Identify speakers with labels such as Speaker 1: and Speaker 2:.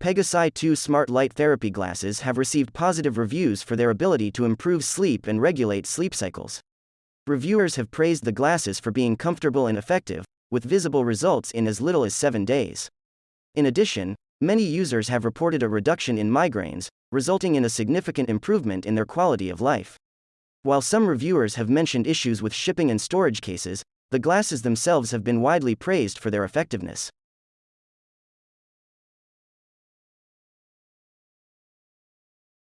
Speaker 1: Pegasi 2 smart light therapy glasses have received positive reviews for their ability to improve sleep and regulate sleep cycles. Reviewers have praised the glasses for being comfortable and effective, with visible results in as little as 7 days. In addition, many users have reported a reduction in migraines, resulting in a significant improvement in their quality of life. While some reviewers have mentioned issues with shipping and storage cases, the glasses themselves have been widely praised for their effectiveness.